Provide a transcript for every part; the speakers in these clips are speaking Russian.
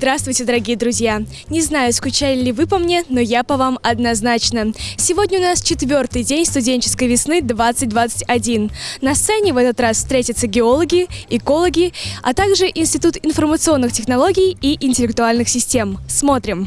Здравствуйте, дорогие друзья! Не знаю, скучали ли вы по мне, но я по вам однозначно. Сегодня у нас четвертый день студенческой весны 2021. На сцене в этот раз встретятся геологи, экологи, а также Институт информационных технологий и интеллектуальных систем. Смотрим!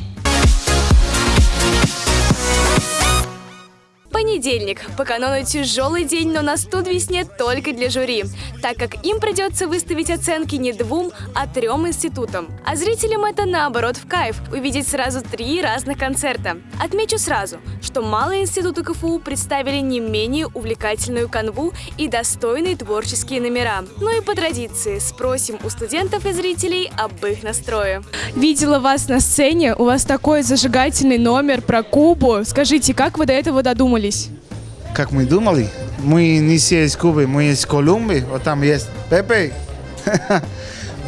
Понедельник. По канону тяжелый день, но на студ весне только для жюри, так как им придется выставить оценки не двум, а трем институтам. А зрителям это наоборот в кайф – увидеть сразу три разных концерта. Отмечу сразу, что малые институты КФУ представили не менее увлекательную канву и достойные творческие номера. Ну и по традиции спросим у студентов и зрителей об их настрое. Видела вас на сцене, у вас такой зажигательный номер про Кубу. Скажите, как вы до этого додумались? Здесь? Как мы думали, мы не все из Кубы, мы из Колумбии, вот там есть Пепе.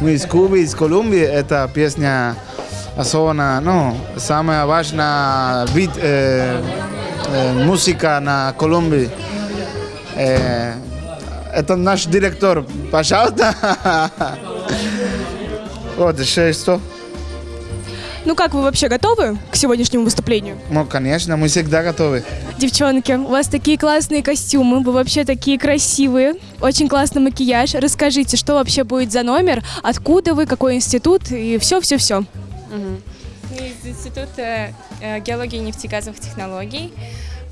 мы из Кубы, из Колумбии, это песня особенно, ну, самая важная вид э, э, музыка на Колумбии. Э, это наш директор, пожалуйста. вот, еще что? Ну как, вы вообще готовы к сегодняшнему выступлению? Ну, конечно, мы всегда готовы. Девчонки, у вас такие классные костюмы, вы вообще такие красивые, очень классный макияж. Расскажите, что вообще будет за номер, откуда вы, какой институт и все-все-все. Угу. Из Института э, геологии и нефтегазовых технологий.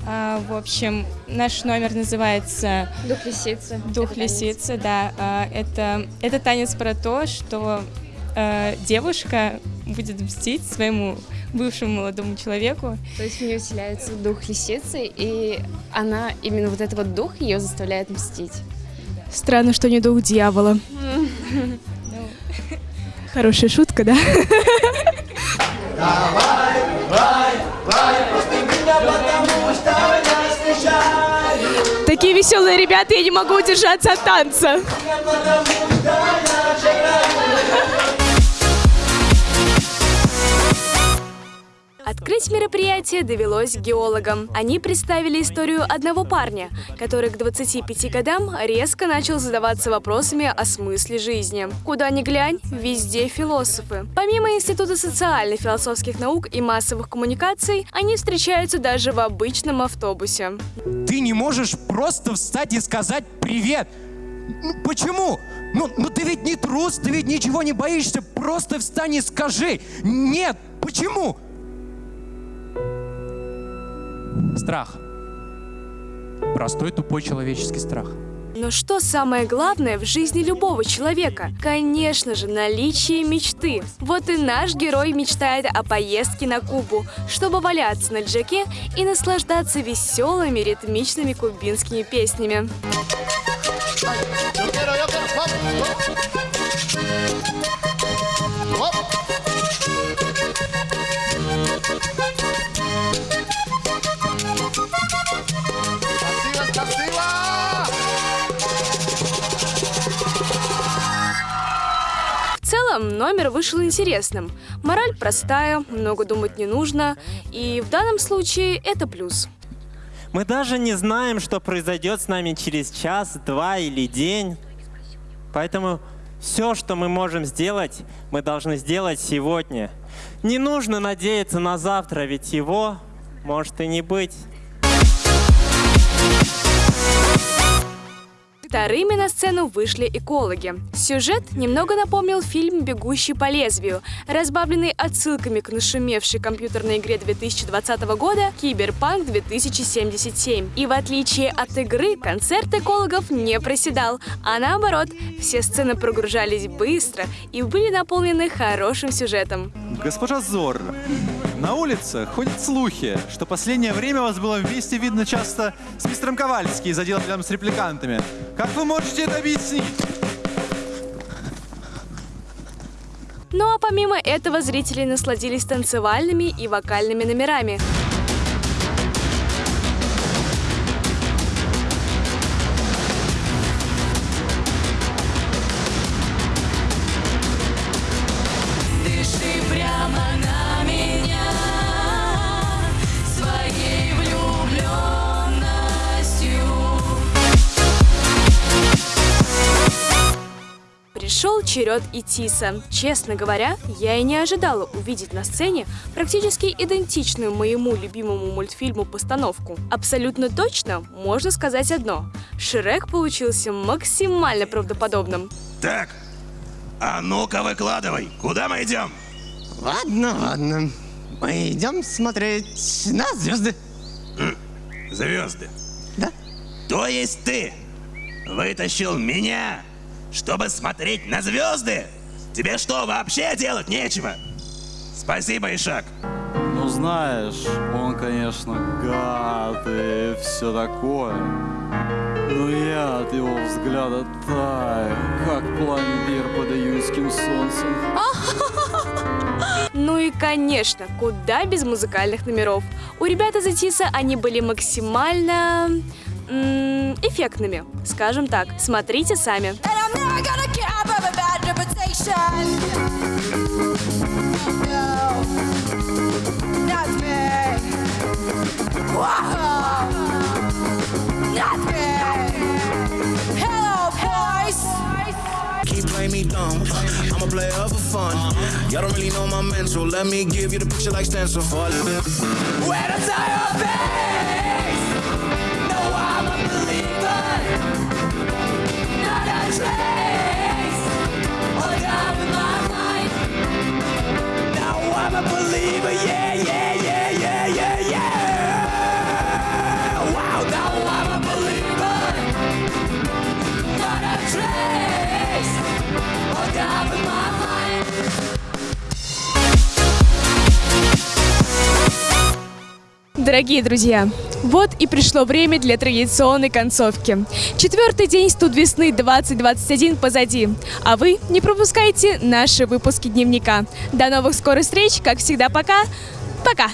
А, в общем, наш номер называется «Дух лисицы». «Дух лисицы», да. А, это, это танец про то, что э, девушка будет мстить своему бывшему молодому человеку. То есть в нее вселяется дух лисицы, и она, именно вот этот вот дух ее заставляет мстить. Странно, что не дух дьявола. Хорошая шутка, да? Давай, давай, давай, Такие веселые ребята, я не могу удержаться от танца. Открыть мероприятие довелось геологам. Они представили историю одного парня, который к 25 годам резко начал задаваться вопросами о смысле жизни. Куда ни глянь, везде философы. Помимо Института социальных философских наук и массовых коммуникаций, они встречаются даже в обычном автобусе. Ты не можешь просто встать и сказать «Привет!» ну, Почему? Ну, ну ты ведь не трус, ты ведь ничего не боишься, просто встань и скажи. Нет, почему? Страх. Простой тупой человеческий страх. Но что самое главное в жизни любого человека? Конечно же, наличие мечты. Вот и наш герой мечтает о поездке на Кубу, чтобы валяться на джеке и наслаждаться веселыми ритмичными кубинскими песнями. Номер вышел интересным. Мораль простая, много думать не нужно, и в данном случае это плюс. Мы даже не знаем, что произойдет с нами через час, два или день. Поэтому все, что мы можем сделать, мы должны сделать сегодня. Не нужно надеяться на завтра, ведь его может и не быть. Вторыми на сцену вышли экологи. Сюжет немного напомнил фильм «Бегущий по лезвию», разбавленный отсылками к нашумевшей компьютерной игре 2020 года «Киберпанк 2077». И в отличие от игры, концерт экологов не проседал, а наоборот, все сцены прогружались быстро и были наполнены хорошим сюжетом. Госпожа Зор, на улице ходят слухи, что последнее время вас было вместе видно часто с мистером Ковальски из отдела рядом с репликантами. Как вы можете это объяснить? Ну а помимо этого зрители насладились танцевальными и вокальными номерами. Пришел черед Итиса. Честно говоря, я и не ожидала увидеть на сцене практически идентичную моему любимому мультфильму постановку. Абсолютно точно можно сказать одно. Шрек получился максимально правдоподобным. Так, а ну-ка выкладывай, куда мы идем? Ладно, ладно. Мы идем смотреть на звезды. Хм, звезды? Да. То есть ты вытащил меня чтобы смотреть на звезды? Тебе что, вообще делать нечего? Спасибо, Ишак. Ну знаешь, он, конечно, гад и все такое. Но я от его взгляда таю, как пломбир под июньским солнцем. Ну и, конечно, куда без музыкальных номеров. У ребят из Атиса они были максимально эффектными, скажем так. Смотрите сами. And I'm never gonna care for a bad reputation. No, not me. Whoa, not me. Hello, boys. Keep playing me dumb. I'm a player for fun. Y'all don't really know my mental. Let me give you the picture like stencil. Дорогие друзья, вот и пришло время для традиционной концовки. Четвертый день студ весны 2021 позади, а вы не пропускайте наши выпуски дневника. До новых скорых встреч, как всегда, пока. Пока.